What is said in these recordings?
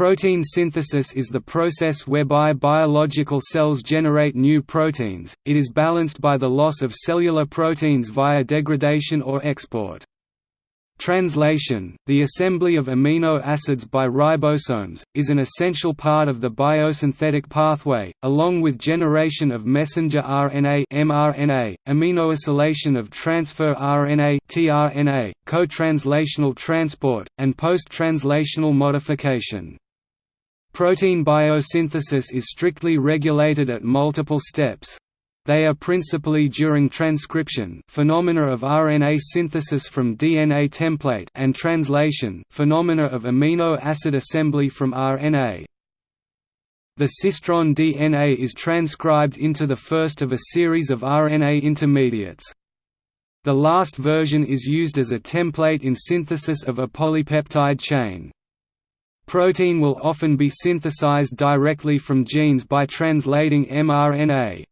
Protein synthesis is the process whereby biological cells generate new proteins, it is balanced by the loss of cellular proteins via degradation or export. Translation, the assembly of amino acids by ribosomes, is an essential part of the biosynthetic pathway, along with generation of messenger RNA mRNA, aminoacylation of transfer RNA tRNA, co-translational transport, and post-translational modification. Protein biosynthesis is strictly regulated at multiple steps, they are principally during transcription phenomena of RNA synthesis from DNA template and translation phenomena of amino acid assembly from RNA. The cistron DNA is transcribed into the first of a series of RNA intermediates. The last version is used as a template in synthesis of a polypeptide chain. Protein will often be synthesized directly from genes by translating mRNA.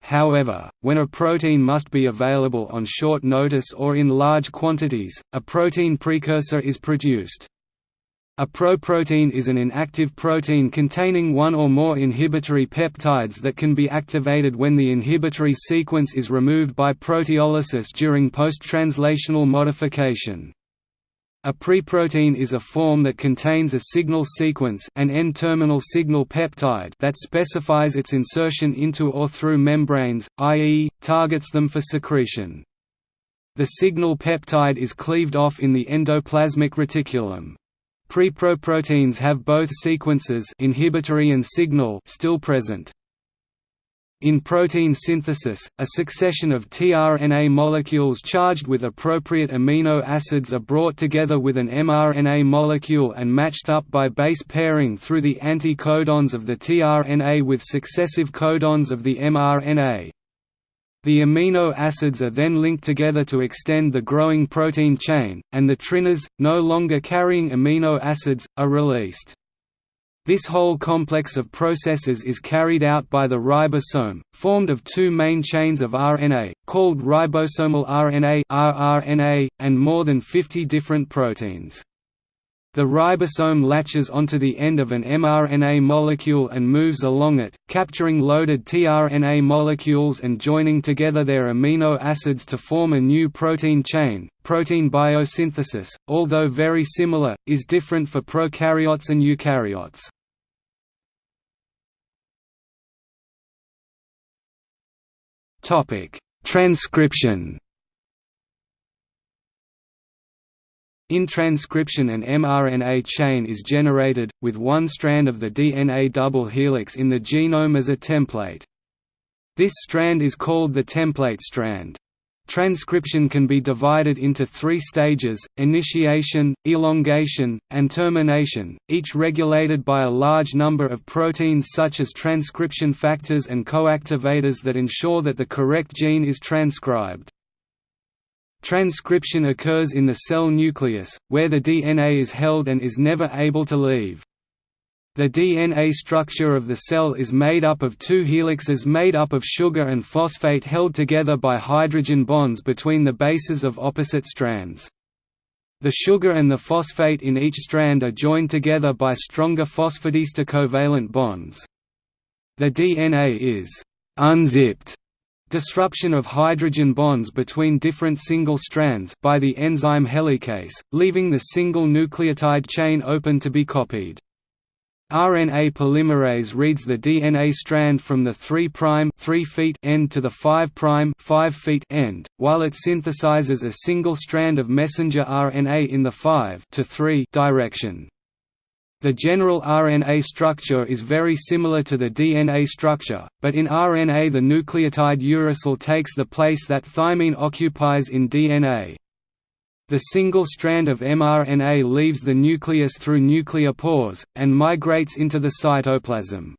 However, when a protein must be available on short notice or in large quantities, a protein precursor is produced. A proprotein is an inactive protein containing one or more inhibitory peptides that can be activated when the inhibitory sequence is removed by proteolysis during post-translational modification. A preprotein is a form that contains a signal sequence an N-terminal signal peptide that specifies its insertion into or through membranes, i.e., targets them for secretion. The signal peptide is cleaved off in the endoplasmic reticulum. Preproproteins have both sequences inhibitory and signal still present. In protein synthesis, a succession of tRNA molecules charged with appropriate amino acids are brought together with an mRNA molecule and matched up by base pairing through the anti-codons of the tRNA with successive codons of the mRNA. The amino acids are then linked together to extend the growing protein chain, and the tRNAs, no longer carrying amino acids, are released. This whole complex of processes is carried out by the ribosome, formed of two main chains of RNA, called ribosomal RNA rRNA, and more than 50 different proteins. The ribosome latches onto the end of an mRNA molecule and moves along it, capturing loaded tRNA molecules and joining together their amino acids to form a new protein chain. Protein biosynthesis, although very similar, is different for prokaryotes and eukaryotes. Topic: Transcription. In transcription an mRNA chain is generated, with one strand of the DNA double helix in the genome as a template. This strand is called the template strand. Transcription can be divided into three stages, initiation, elongation, and termination, each regulated by a large number of proteins such as transcription factors and coactivators that ensure that the correct gene is transcribed. Transcription occurs in the cell nucleus, where the DNA is held and is never able to leave. The DNA structure of the cell is made up of two helixes made up of sugar and phosphate held together by hydrogen bonds between the bases of opposite strands. The sugar and the phosphate in each strand are joined together by stronger phosphodiester covalent bonds. The DNA is «unzipped» disruption of hydrogen bonds between different single strands by the enzyme helicase, leaving the single nucleotide chain open to be copied. RNA polymerase reads the DNA strand from the 3' 3 feet end to the 5' 5 feet end, while it synthesizes a single strand of messenger RNA in the 5 to 3 direction. The general RNA structure is very similar to the DNA structure, but in RNA the nucleotide uracil takes the place that thymine occupies in DNA. The single strand of mRNA leaves the nucleus through nuclear pores, and migrates into the cytoplasm.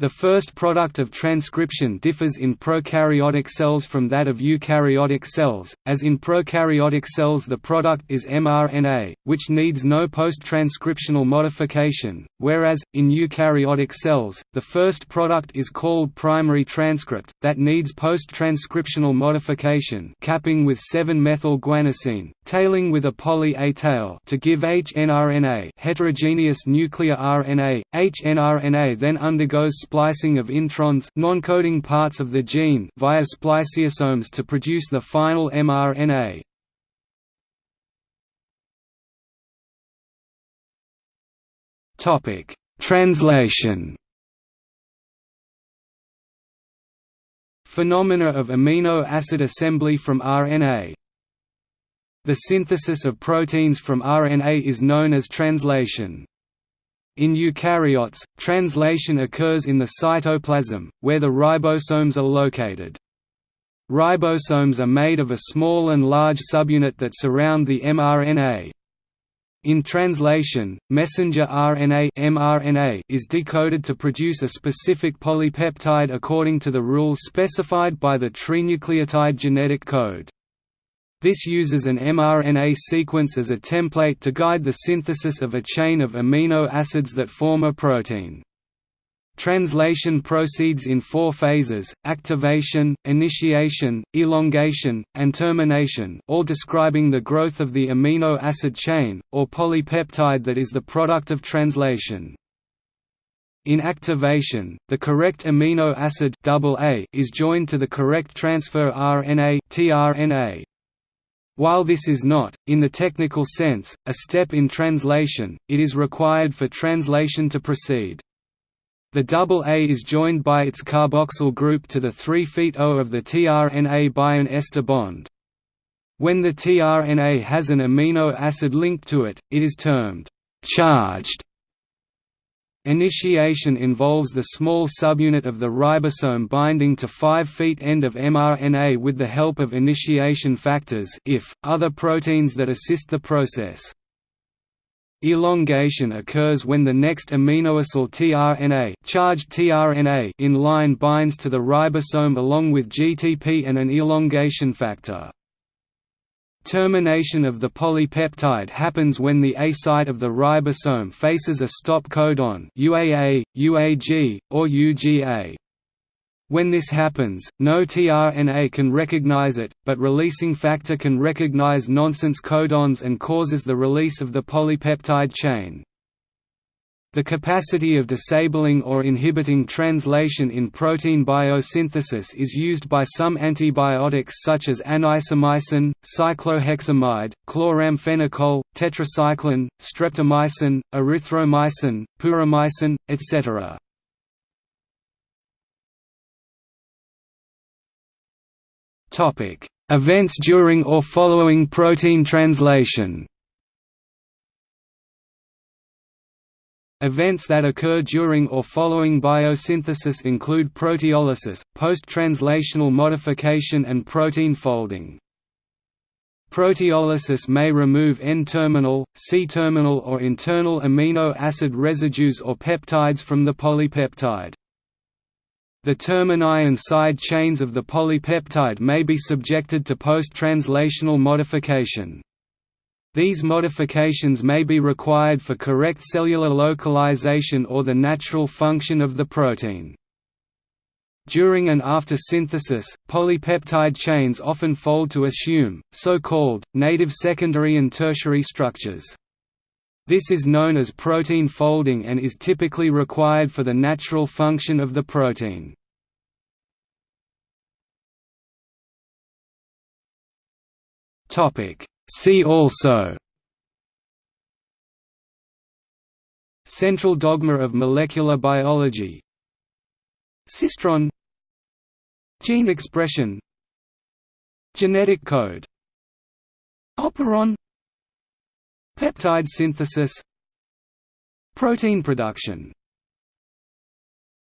The first product of transcription differs in prokaryotic cells from that of eukaryotic cells, as in prokaryotic cells the product is mRNA, which needs no post-transcriptional modification, whereas, in eukaryotic cells, the first product is called primary transcript, that needs post-transcriptional modification capping with 7-methyl-guanosine, tailing with a poly-A tail to give hnRNA heterogeneous nuclear RNA. hnRNA then undergoes splicing of introns non-coding parts of the gene via spliceosomes to produce the final mRNA. Topic: Translation. Phenomena of amino acid assembly from RNA. The synthesis of proteins from RNA is known as translation. In eukaryotes, translation occurs in the cytoplasm, where the ribosomes are located. Ribosomes are made of a small and large subunit that surround the mRNA. In translation, messenger RNA mRNA is decoded to produce a specific polypeptide according to the rules specified by the trinucleotide genetic code. This uses an mRNA sequence as a template to guide the synthesis of a chain of amino acids that form a protein. Translation proceeds in four phases, activation, initiation, elongation, and termination all describing the growth of the amino acid chain, or polypeptide that is the product of translation. In activation, the correct amino acid AA is joined to the correct transfer RNA tRNA, while this is not, in the technical sense, a step in translation, it is required for translation to proceed. The AA is joined by its carboxyl group to the 3' O of the tRNA by an ester bond. When the tRNA has an amino acid linked to it, it is termed charged Initiation involves the small subunit of the ribosome binding to 5' end of mRNA with the help of initiation factors if, other proteins that assist the process. Elongation occurs when the next aminoacyl tRNA, charged tRNA in line binds to the ribosome along with GTP and an elongation factor. Termination of the polypeptide happens when the A site of the ribosome faces a stop codon UAA, UAG, or UGA. When this happens, no tRNA can recognize it, but releasing factor can recognize nonsense codons and causes the release of the polypeptide chain. The capacity of disabling or inhibiting translation in protein biosynthesis is used by some antibiotics such as anisomycin, cycloheximide, chloramphenicol, tetracycline, streptomycin, erythromycin, puromycin, etc. Events during or following protein translation Events that occur during or following biosynthesis include proteolysis, post-translational modification and protein folding. Proteolysis may remove N-terminal, C-terminal or internal amino acid residues or peptides from the polypeptide. The termini and side chains of the polypeptide may be subjected to post-translational modification. These modifications may be required for correct cellular localization or the natural function of the protein. During and after synthesis, polypeptide chains often fold to assume, so-called, native secondary and tertiary structures. This is known as protein folding and is typically required for the natural function of the protein. See also Central dogma of molecular biology Cistron Gene expression Genetic code Operon Peptide synthesis Protein production